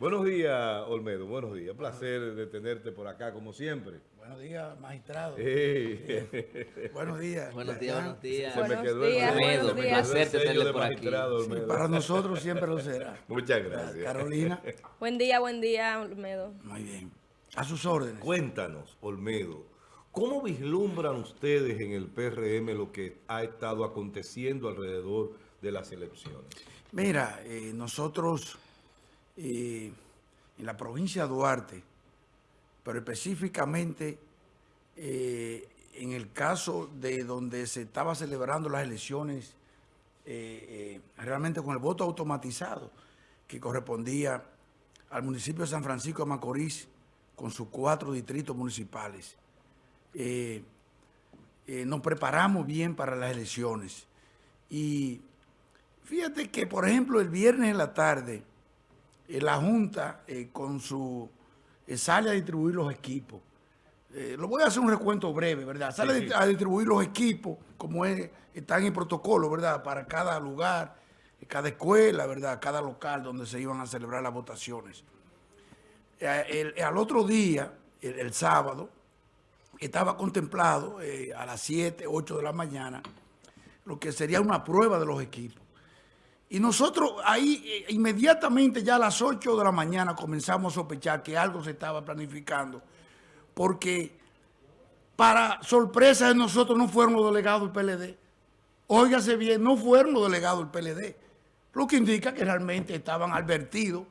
Buenos días, Olmedo. Buenos días. Placer de tenerte por acá, como siempre. Buenos días, magistrado. Hey. Buenos días. Buenos días, buenos días. Se me Buenos quedó días, el buenos se me Placer sello tenerle de por aquí. magistrado, Sí, Olmedo. para nosotros siempre lo será. Muchas gracias. Carolina, Buen día, buen día, Olmedo. muy bien. A sus órdenes. Cuéntanos, Olmedo, ¿cómo vislumbran ustedes en el PRM lo que ha estado aconteciendo alrededor de las elecciones? Mira, eh, nosotros eh, en la provincia de Duarte, pero específicamente eh, en el caso de donde se estaba celebrando las elecciones eh, realmente con el voto automatizado que correspondía al municipio de San Francisco de Macorís con sus cuatro distritos municipales. Nos preparamos bien para las elecciones y Fíjate que, por ejemplo, el viernes en la tarde, eh, la Junta eh, con su eh, sale a distribuir los equipos. Lo voy a hacer un recuento breve, ¿verdad? Sale Sí, sí. a distribuir los equipos, como es, está en el protocolo, ¿verdad? Para cada lugar, cada escuela, ¿verdad? Cada local donde se iban a celebrar las votaciones. El- al otro día, el, el sábado, estaba contemplado eh, a las 7, 8 de la mañana, lo que sería una prueba de los equipos. Y nosotros ahí eh, inmediatamente ya a las 8 de la mañana comenzamos a sospechar que algo se estaba planificando, porque para sorpresa de nosotros no fueron los delegados del PLD. Óigase bien, no fueron los delegados del PLD, lo que indica que realmente estaban advertidos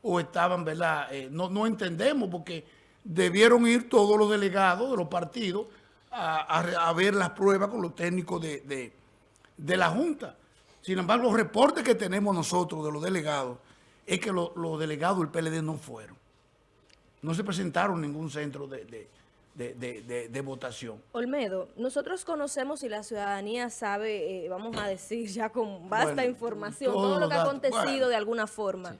o estaban, ¿verdad? Eh, no, no entendemos porque debieron ir todos los delegados de los partidos a, ver las pruebas con los técnicos de- de la Junta. Sin embargo, los reportes que tenemos nosotros de los delegados es que lo- los delegados del PLD no fueron. No se presentaron en ningún centro de, de- de- de- de- de votación. Olmedo, nosotros conocemos y la ciudadanía sabe, eh, vamos a decir ya con vasta Bueno, información, todo lo que ha acontecido Bueno. de alguna forma.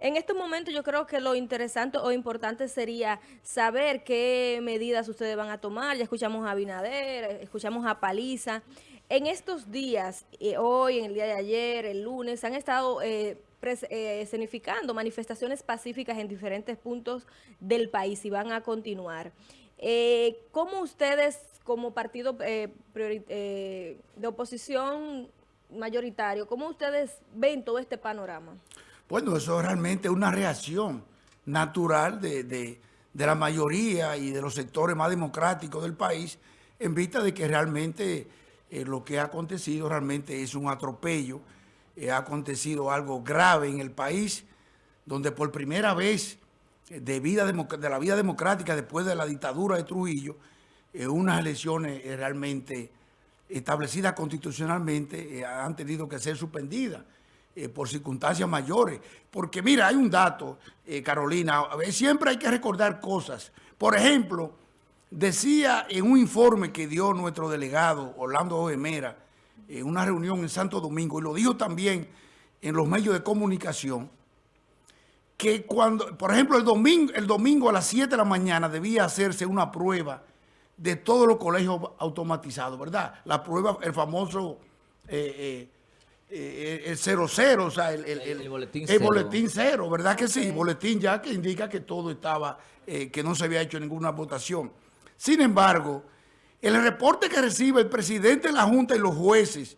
En estos momentos yo creo que lo interesante o importante sería saber qué medidas ustedes van a tomar. Ya escuchamos a Abinader, eh, escuchamos a Paliza. En estos días, eh, hoy, en el día de ayer, el lunes, han estado eh, eh, manifestaciones pacíficas en diferentes puntos del país y van a continuar. Eh, ¿Cómo ustedes, como partido de oposición mayoritario, cómo ustedes ven todo este panorama? Bueno, eso es realmente una reacción natural de, de- de la mayoría y de los sectores más democráticos del país en vista de que realmente eh, lo que ha acontecido realmente es un atropello, eh, ha acontecido algo grave en el país, donde por primera vez eh, de, vida la vida democrática después de la dictadura de Trujillo, unas elecciones realmente establecidas constitucionalmente han tenido que ser suspendidas por circunstancias mayores. Porque mira, hay un dato, eh, Carolina, siempre hay que recordar cosas. Por ejemplo, decía en un informe que dio nuestro delegado Orlando Ojemera en una reunión en Santo Domingo, y lo dijo también en los medios de comunicación, que cuando, por ejemplo, el domingo, el domingo a las 7 de la mañana debía hacerse una prueba de todos los colegios automatizados, ¿verdad? La prueba, el famoso eh, eh, eh, el 00, o sea, el, el- El- el- el boletín el cero. boletín cero, ¿verdad que sí? Boletín ya que indica que todo estaba, eh, que no se había hecho ninguna votación. Sin embargo, el reporte que recibe el presidente de la Junta y los jueces,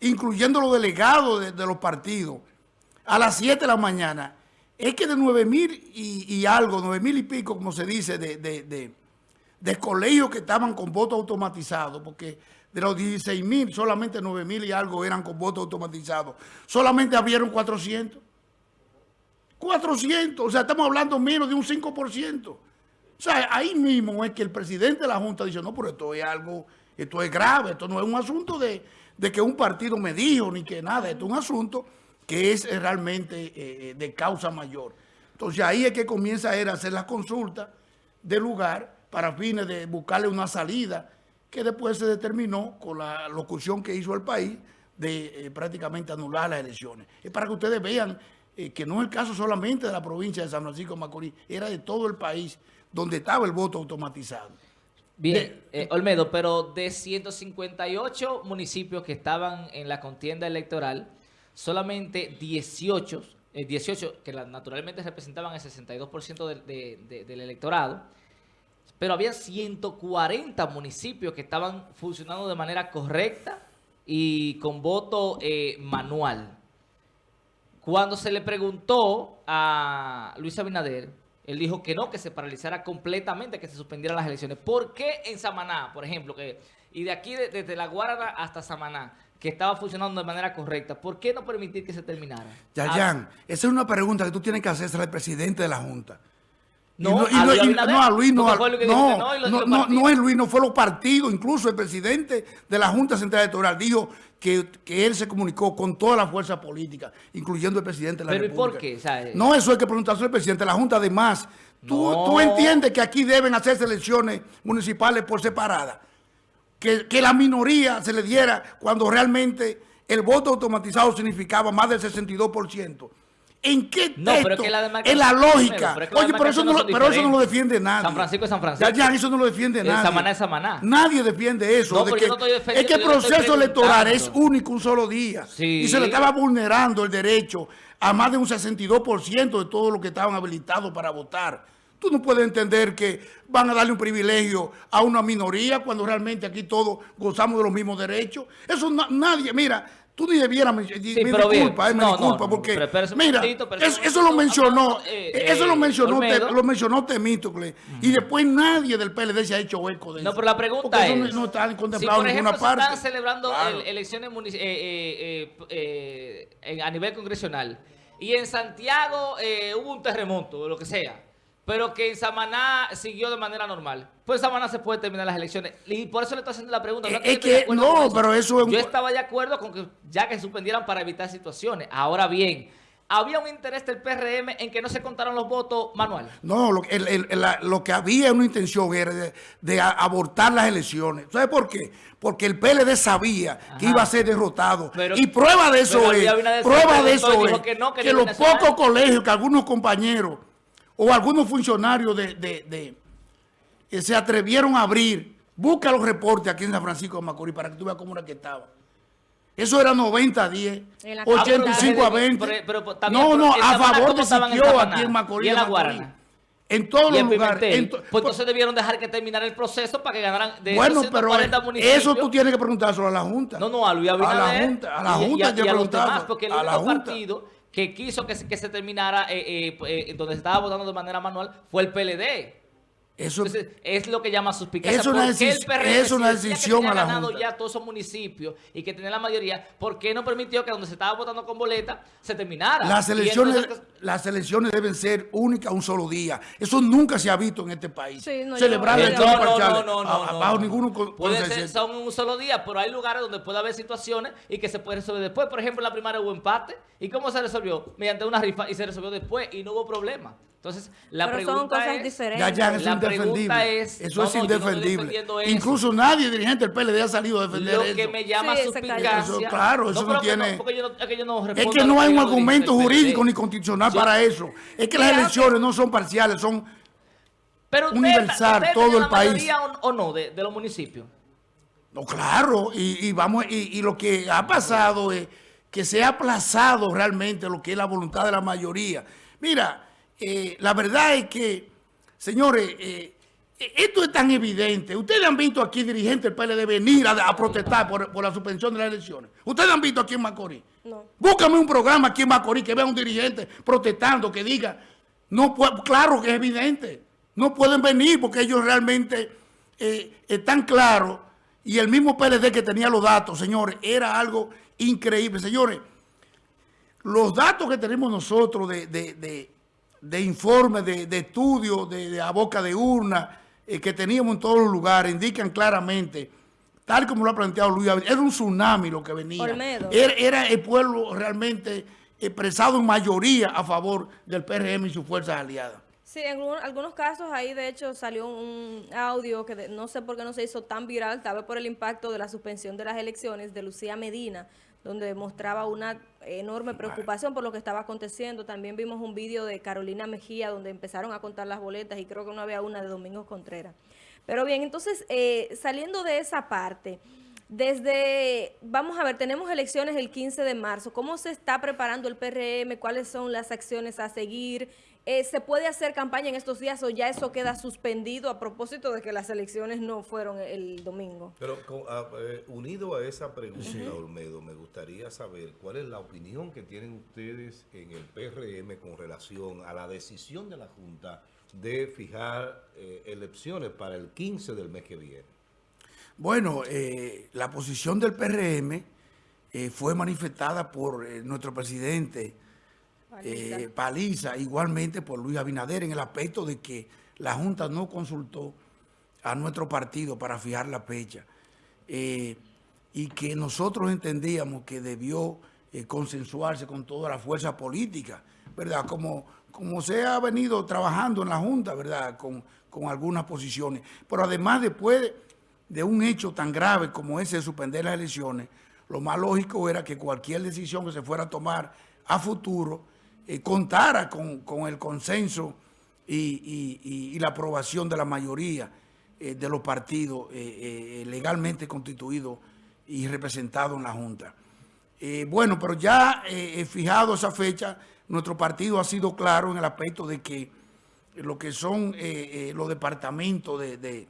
incluyendo los delegados de, los partidos, a las 7 de la mañana, es que de 9 mil y, algo, 9 mil y pico, como se dice, de colegios que estaban con voto automatizado, porque de los 16 mil, solamente 9 mil y algo eran con voto automatizado. Solamente abrieron 400. 400, o sea, estamos hablando menos de un 5%. O sea, ahí mismo es que el presidente de la Junta dice, no, pero esto es algo, esto es grave, esto no es un asunto de, de que un partido me dijo ni que nada, esto es un asunto que es realmente eh, de causa mayor. Entonces ahí es que comienza a hacer las consultas del lugar para fines de buscarle una salida que después se determinó con la locución que hizo el país de eh, prácticamente anular las elecciones. Es para que ustedes vean eh, que no es el caso solamente de la provincia de San Francisco de Macorís, era de todo el país donde estaba el voto automatizado. Bien, eh, Olmedo, pero de 158 municipios que estaban en la contienda electoral, solamente 18 eh, 18, que naturalmente representaban el 62% del, de- de- del electorado, pero había 140 municipios que estaban funcionando de manera correcta y con voto eh, manual. Cuando se le preguntó a Luis Abinader, él dijo que no, que se paralizara completamente, que se suspendieran las elecciones. ¿Por qué en Samaná, por ejemplo, que y de aquí, de- desde La Guarana hasta Samaná, que estaba funcionando de manera correcta, ¿por qué no permitir que se terminara? Ah, Yayan, esa es una pregunta que tú tienes que hacerse al presidente de la Junta. Y No, y a Luis y- no, a Luis no, a- no, no, no, no, no es Luis, no fue los partidos, incluso el presidente de la Junta Central Electoral dijo que, que él se comunicó con toda la fuerza política, incluyendo el presidente de la Pero ¿y República. por qué? O sea, eh, no, eso hay que preguntarse al presidente de la Junta. Además, tú, No. tú entiendes que aquí deben hacerse elecciones municipales por separada. Que, que la minoría se le diera cuando realmente el voto automatizado significaba más del 62%. ¿En qué No, texto? pero es que la demarcación- en la lógica. pero es que las Oye, pero eso, no, lo- demarcaciones son pero eso no lo diferentes. defiende nadie. San Francisco es San Francisco. Ya, ya, eso no lo defiende nadie. Samaná es Samaná. Nadie defiende eso. No, de que, no es que el proceso electoral es único un solo día. Sí. Y se le estaba vulnerando el derecho a más de un 62% de todos los que estaban habilitados para votar. Tú no puedes entender que van a darle un privilegio a una minoría cuando realmente aquí todos gozamos de los mismos derechos. Eso na- nadie, mira, tú ni debieras, me, me pero bien. disculpa, eh, me No, no, disculpa, no, porque, pero mira, momentito, pero eso, lo mencionó, eh, eso lo eh, mencionó. Te- lo mencionó Temístocle, y después nadie del PLD se ha hecho eco de eso. No, pero la pregunta Porque eso es... no está si contemplado por en ejemplo ninguna se están parte. celebrando Claro. el- elecciones eh, eh, eh, eh, en- a nivel congresional y en Santiago eh, hubo un terremoto o lo que sea, pero que en Samaná siguió de manera normal, pues en Samaná se puede terminar las elecciones. Y por eso le estoy haciendo la pregunta. No es que- no, pero eso es Yo estaba de acuerdo con que ya que suspendieran para evitar situaciones. Ahora bien, había un interés del PRM en que no se contaran los votos manuales. No, lo, el- el- la- lo que había una intención era de, de abortar las elecciones. ¿Sabes por qué? Porque el PLD sabía que iba a ser derrotado. Pero- y prueba de eso es, prueba de eso es que no, que que, los pocos colegios que algunos compañeros o algunos funcionarios de, de- de- que se atrevieron a abrir, busca los reportes aquí en San Francisco de Macorís para que tú veas cómo era que estaba. Eso era 90 a 10, En la 85 a capital. 20. Pero- pero también, no, pero no, a favor ¿cómo de Siquio aquí en Macorís. ¿Y en La Macorís. Guarana? En todos Y los lugares. En to- pues entonces debieron dejar que terminara el proceso para que ganaran de bueno, esos pero 140 municipios. eso tú tienes que preguntárselo a la Junta. No, no, a Luis A la Abinader. Junta, a la y- y Junta a, hay que y a los demás, porque el a la único Junta. partido que quiso que se, que se terminara, eh, eh, eh, donde se estaba votando de manera manual, fue el PLD. Eso, Entonces, es lo que llama suspicacia. Es una ¿Por qué el decis- PRM, es una decisión que tenía a la ganado Junta. ya todos esos municipios y que tenía la mayoría, ¿por qué no permitió que donde se estaba votando con boleta se terminara? las elecciones, entonces- las elecciones deben ser únicas un solo día. Eso nunca se ha visto en este país. Sí, no, yo Celebrar no- elecciones no, no, parciales no, no, no, bajo no. ningún con- Puede ser, son un solo día, pero hay lugares donde puede haber situaciones y que se puede resolver después. Por ejemplo, en la primaria hubo empate. ¿Y cómo se resolvió? Mediante una rifa y se resolvió después y no hubo problema. Entonces, la Pero pregunta son cosas es... diferentes. Ya, La es indefendible. pregunta es- eso no, es no indefendible. eso. Incluso nadie dirigente del PLD ha salido a defender Lo eso. que me llama Sí. Eso, claro, eso no tiene- porque yo no- es que yo no Es respondo que a lo no hay un argumento jurídico ni constitucional Yo- para eso. Es que las elecciones no son parciales, son Pero usted- universal, usted todo tiene el la país. mayoría o, o no de, de los municipios? No, claro, y, y vamos, y, y lo que ha pasado es que se ha aplazado realmente lo que es la voluntad de la mayoría. Mira, eh, la verdad es que, señores, eh, esto es tan evidente. Ustedes han visto aquí dirigentes del PLD venir a, a protestar por, por la suspensión de las elecciones. Ustedes han visto aquí en Macorís. No. Búscame un programa aquí en Macorís que vea un dirigente protestando, que diga, no puede- claro que es evidente, no pueden venir porque ellos realmente eh, están claros y el mismo PLD que tenía los datos, señores, era algo increíble. Señores, los datos que tenemos nosotros de, de, de, de informes, de, de estudios, de, de a boca de urna, eh, que teníamos en todos los lugares, indican claramente, tal como lo ha planteado Luis Abinader, era un tsunami lo que venía. Era, era el pueblo realmente expresado en mayoría a favor del PRM y sus fuerzas aliadas. Sí, en algunos casos ahí de hecho salió un audio que no sé por qué no se hizo tan viral, tal vez por el impacto de la suspensión de las elecciones de Lucía Medina, donde mostraba una enorme preocupación por lo que estaba aconteciendo. También vimos un vídeo de Carolina Mejía donde empezaron a contar las boletas y creo que no había una de Domingos Contreras. Pero bien, entonces, eh, saliendo de esa parte, Desde, vamos a ver, tenemos elecciones el 15 de marzo. ¿Cómo se está preparando el PRM? ¿Cuáles son las acciones a seguir? Eh, ¿Se puede hacer campaña en estos días o ya eso queda suspendido a propósito de que las elecciones no fueron el domingo? Pero con- a- eh, unido a esa pregunta, Olmedo, me gustaría saber cuál es la opinión que tienen ustedes en el PRM con relación a la decisión de la Junta de fijar eh, elecciones para el 15 del mes que viene. Bueno, eh, la posición del PRM eh, fue manifestada por eh, nuestro presidente. Eh, Paliza, igualmente por Luis Abinader, en el aspecto de que la Junta no consultó a nuestro partido para fijar la fecha eh, y que nosotros entendíamos que debió eh, consensuarse con toda la fuerza política, ¿verdad? Como, como se ha venido trabajando en la Junta, ¿verdad? Con, con algunas posiciones. Pero además, después de, de un hecho tan grave como ese de suspender las elecciones, lo más lógico era que cualquier decisión que se fuera a tomar a futuro eh, contara con, con el consenso y, y- la aprobación de la mayoría eh, de los partidos eh, legalmente constituidos y representados en la Junta. Bueno, pero ya fijado esa fecha, nuestro partido ha sido claro en el aspecto de que lo que son los departamentos de, de-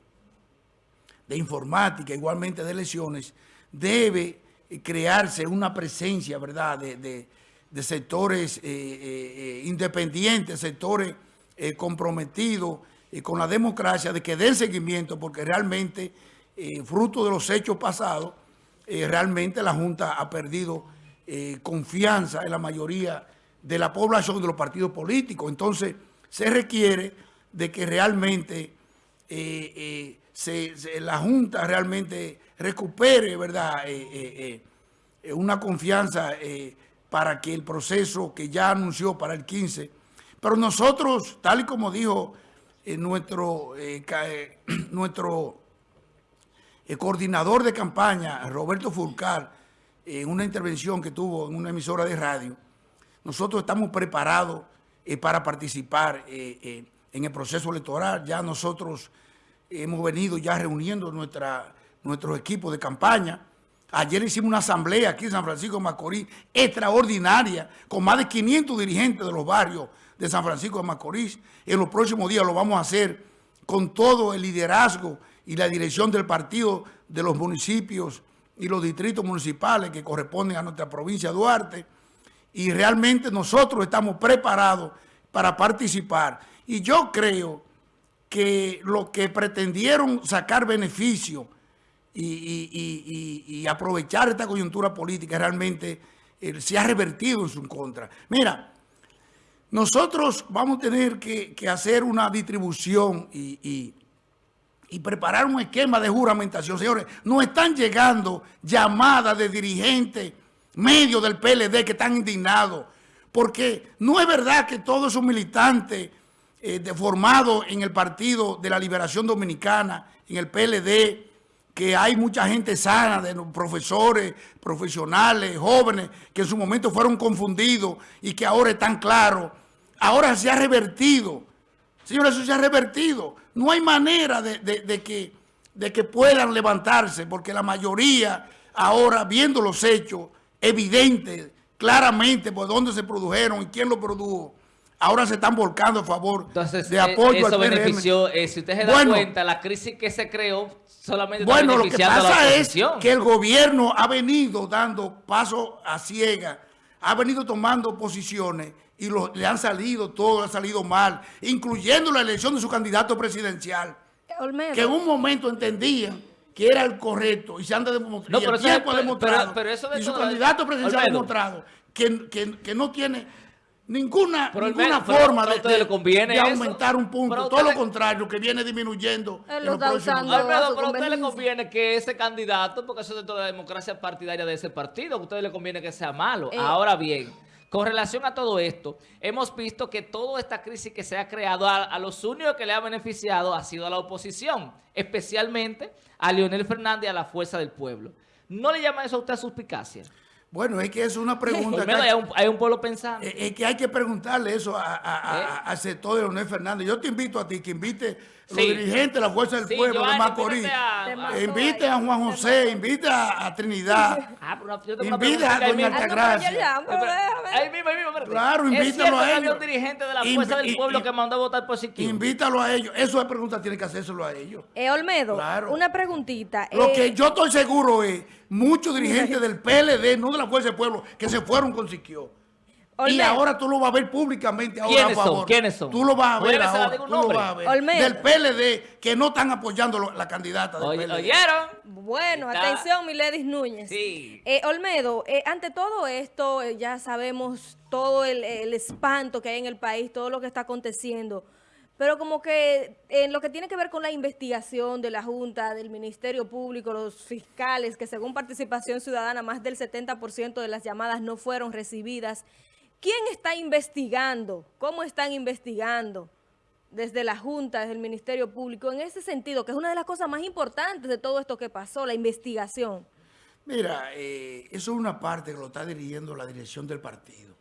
informática, igualmente de elecciones, debe crearse una presencia, ¿verdad?, de- de sectores eh, eh, eh, independientes, sectores comprometidos con la democracia, de que den seguimiento, porque realmente, fruto de los hechos pasados, realmente la Junta ha perdido confianza en la mayoría de la población de los partidos políticos. Entonces, se requiere de que realmente la Junta realmente recupere, ¿verdad?, una confianza para que el proceso que ya anunció para el 15, pero nosotros, tal y como dijo eh, nuestro, eh, eh, nuestro coordinador de campaña, Roberto Fulcar, en una intervención que tuvo en una emisora de radio, nosotros estamos preparados para participar en el proceso electoral. Ya nosotros hemos venido ya reuniendo nuestros equipos de campaña. Ayer hicimos una asamblea aquí en San Francisco de Macorís extraordinaria con más de 500 dirigentes de los barrios de San Francisco de Macorís. En los próximos días lo vamos a hacer con todo el liderazgo y la dirección del partido de los municipios y los distritos municipales que corresponden a nuestra provincia de Duarte. Y realmente nosotros estamos preparados para participar. Y yo creo que lo que pretendieron sacar beneficio y, y- y- y- aprovechar esta coyuntura política realmente eh, se ha revertido en su contra. Mira, nosotros vamos a tener que, hacer una distribución y, preparar un esquema de juramentación. Señores, nos están llegando llamadas de dirigentes, medios del PLD que están indignados, porque no es verdad que todos esos militantes eh, formados en el Partido de la Liberación Dominicana, en el PLD, que hay mucha gente sana, de profesores, profesionales, jóvenes, que en su momento fueron confundidos y que ahora están claros. Ahora se ha revertido. Señores, eso se ha revertido. No hay manera de, de- de que, de que puedan levantarse, porque la mayoría ahora, viendo los hechos evidentes, claramente por dónde se produjeron y quién lo produjo, ahora se están volcando a favor Entonces, de apoyo eso al PRM. benefició, eh, si usted se da Bueno. cuenta, la crisis que se creó solamente Bueno, lo que pasa es que el gobierno ha venido dando paso a ciega, ha venido tomando posiciones y lo- le han salido, todo ha salido mal, incluyendo la elección de su candidato presidencial, Olmedo. que en un momento entendían que era el correcto y se han demostrado, No, y pero el eso- tiempo ha pero- demostrado, pero- pero eso de y su candidato presidencial ha demostrado que, que- que no tiene ninguna, Pero, ninguna pero forma de, le conviene de aumentar un punto, todo lo contrario, que viene disminuyendo Él en lo los está próximos usando. pero a usted le conviene que ese candidato, porque eso es dentro de la democracia partidaria de ese partido, a usted le conviene que sea malo. Eh. Ahora bien, con relación a todo esto, hemos visto que toda esta crisis que se ha creado, a, a los únicos que le ha beneficiado ha sido a la oposición, especialmente a Leonel Fernández y a la Fuerza del Pueblo. ¿No le llama eso a usted suspicacia? Bueno, es que es una pregunta que Olmedo, hay, hay, un, hay un pueblo pensando. es que hay que preguntarle eso a- a- a- ¿Eh? a- sector de Leonel Fernández. Yo te invito a ti que invite los dirigentes de la Fuerza del Sí, Pueblo de Macorís. Invite a Juan José, invite a, Trinidad. Ah, pregunta a doña Altagracia. Ahí mismo, ahí mismo, espérate. Claro, invítalo a ellos. un dirigente de la Fuerza del Pueblo y- que mandó a votar por Siquio. Invítalo a ellos. Eso es pregunta, tiene que hacérselo a ellos. Eh, Olmedo, Claro. una preguntita. Lo Eh, que yo estoy seguro es muchos dirigentes del PLD, no de la Fuerza del Pueblo, que se fueron con Siquio. Y ahora tú lo vas a ver públicamente ahora ¿Quiénes a son? favor. ¿Quiénes son? Tú lo vas a ver ahora. Tú lo vas a ver. Olmedo. Del PLD, que no están apoyando lo- la candidata del Oye- PLD. ¿Oyeron? Bueno, Está- atención, Miledis Núñez. Sí. Eh, Olmedo, eh, ante todo esto, eh, ya sabemos todo el, el espanto que hay en el país, todo lo que está aconteciendo, pero como que en lo que tiene que ver con la investigación de la Junta, del Ministerio Público, los fiscales, que según participación ciudadana, más del 70% de las llamadas no fueron recibidas. ¿Quién está investigando? ¿Cómo están investigando? desde la Junta, desde el Ministerio Público, en ese sentido, que es una de las cosas más importantes de todo esto que pasó, la investigación. Mira, eh, eso es una parte que lo está dirigiendo la dirección del partido.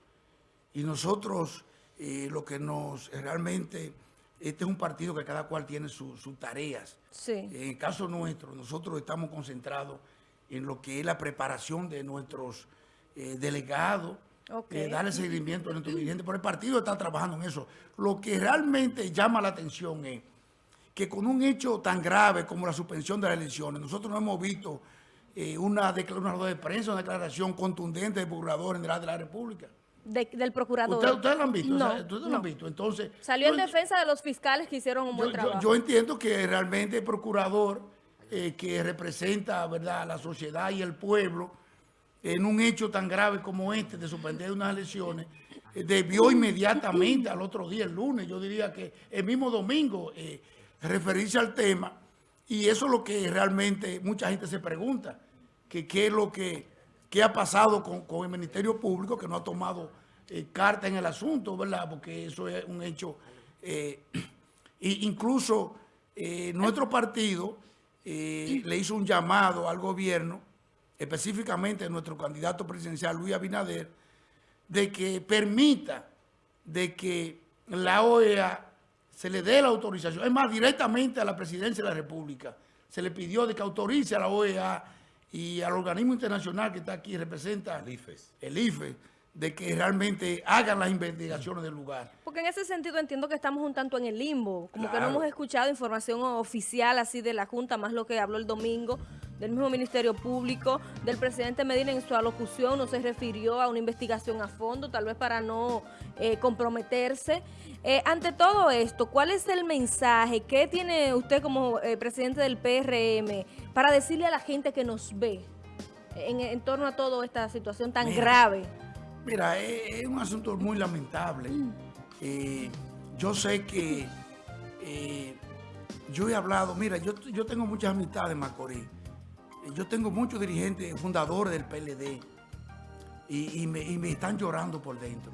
Y nosotros, eh, lo que nos realmente, este es un partido que cada cual tiene su- sus tareas. Sí. En el caso nuestro, nosotros estamos concentrados en lo que es la preparación de nuestros eh, delegados, Ok. eh, darle seguimiento a nuestros dirigentes, pero el partido está trabajando en eso. Lo que realmente llama la atención es que con un hecho tan grave como la suspensión de las elecciones, nosotros no hemos visto eh, una, decla- una rueda de prensa, una declaración contundente del procurador general de la República. De- del procurador. ¿Ustedes, lo han visto? No, O sea, ¿Ustedes lo no. han visto? Entonces, Salió en yo- defensa de los fiscales que hicieron un buen yo, trabajo. yo entiendo que realmente el procurador eh, que representa ¿verdad? a la sociedad y el pueblo en un hecho tan grave como este de suspender unas elecciones, eh, debió inmediatamente al otro día, el lunes, yo diría que el mismo domingo, eh, referirse al tema. Y eso es lo que realmente mucha gente se pregunta, que qué es lo que qué ha pasado con, con el Ministerio Público, que no ha tomado eh, carta en el asunto, ¿verdad? Porque eso es un hecho... y incluso nuestro partido le hizo un llamado al gobierno, específicamente nuestro candidato presidencial Luis Abinader, de que permita de que la OEA se le dé la autorización. Es más, directamente a la presidencia de la República se le pidió de que autorice a la OEA y al organismo internacional que está aquí, representa El IFES. el IFE, de que realmente hagan las investigaciones del lugar. Porque en ese sentido entiendo que estamos un tanto en el limbo, como que no hemos escuchado información oficial así de la Junta, más lo que habló el domingo del mismo Ministerio Público, del presidente Medina en su alocución no se refirió a una investigación a fondo, tal vez para no eh, comprometerse. Eh, ante todo esto, ¿cuál es el mensaje? ¿Qué tiene usted como eh, presidente del PRM para decirle a la gente que nos ve en, en torno a toda esta situación tan Mira. grave? Mira, es, es un asunto muy lamentable. Eh, yo sé que yo he hablado, mira, yo, yo tengo muchas amistades en Macorís. Yo tengo muchos dirigentes fundadores del PLD y, me, están llorando por dentro.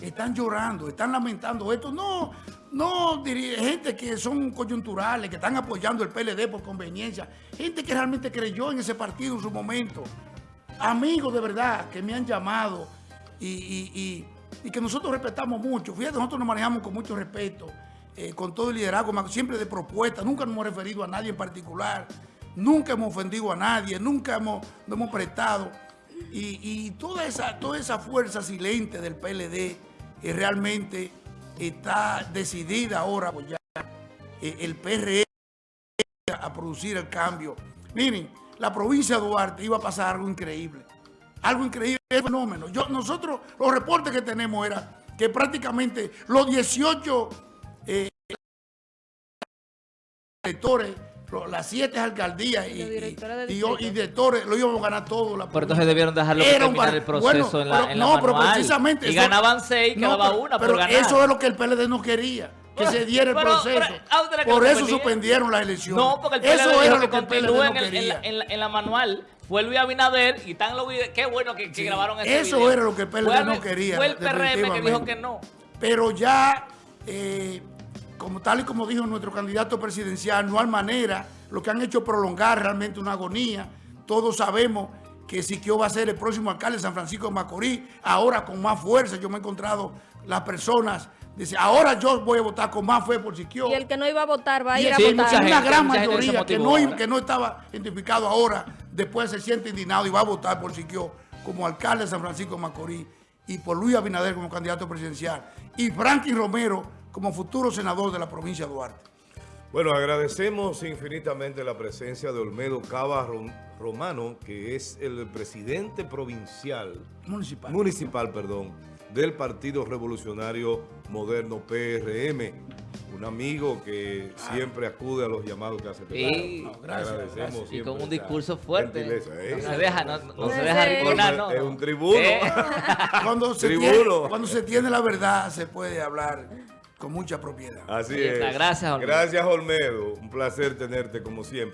Están llorando, están lamentando esto. No, no, diri- gente que son coyunturales, que están apoyando el PLD por conveniencia. Gente que realmente creyó en ese partido en su momento. Amigos de verdad que me han llamado y, que nosotros respetamos mucho. Fíjate, nosotros nos manejamos con mucho respeto, eh, con todo el liderazgo, siempre de propuesta. Nunca nos hemos referido a nadie en particular. Nunca hemos ofendido a nadie, nunca hemos, hemos prestado. Y, y toda, esa, toda esa fuerza silente del PLD eh, realmente está decidida ahora eh, el PRM a producir el cambio. Miren, la provincia de Duarte iba a pasar algo increíble. Algo increíble, es fenómeno. Nosotros, los reportes que tenemos era que prácticamente los 18 eh, directores, lo- las 7 alcaldías y, directores de y- y- distrito. y directores lo íbamos a ganar todo. La Pero entonces debieron dejarlo terminar bar- el proceso bueno, en la, en la no, pero precisamente Y eso- ganaban seis, No, quedaba pero- una pero por ganar. eso es lo que el PLD no quería, que se diera el Pero- proceso. pero, ¿a ustedes qué por eso suspendieron las elecciones. No, porque el PLD eso era lo que el PLD no en, el- en la, quería. en la- en la manual. Fue Luis Abinader y están los videos. Qué bueno que, que Sí, grabaron ese eso video. era lo que el PLD Fue no quería, Fue el PRM que dijo que no. Pero ya, eh, como tal y como dijo nuestro candidato presidencial, no hay manera, lo que han hecho es prolongar realmente una agonía. Todos sabemos que Siquio va a ser el próximo alcalde de San Francisco de Macorís, ahora con más fuerza. Yo me he encontrado las personas, dice, ahora yo voy a votar con más fe por Siquio. Y el que no iba a votar va a ir a Sí, votar. mucha una gente, gran gente mayoría que no, que no estaba identificado ahora, después se siente indignado y va a votar por Siquio como alcalde de San Francisco de Macorís y por Luis Abinader como candidato presidencial y Franklin Romero como futuro senador de la provincia de Duarte. Bueno, agradecemos infinitamente la presencia de Olmedo Cava Rom- Romano, que es el presidente provincial, Municipal. municipal, perdón, del Partido Revolucionario Moderno PRM. Un amigo que siempre acude a los llamados que hace. Sí. No, gracias, Agradecemos gracias. Y con un discurso fuerte. ¿eh? No se deja, no, no se deja no. Es un tribuno. Eh, Cuando se, Tribuno. tiene, cuando se tiene la verdad se puede hablar con mucha propiedad. Así Ahí está. es. Gracias, Olmedo. Gracias, Olmedo. Un placer tenerte como siempre.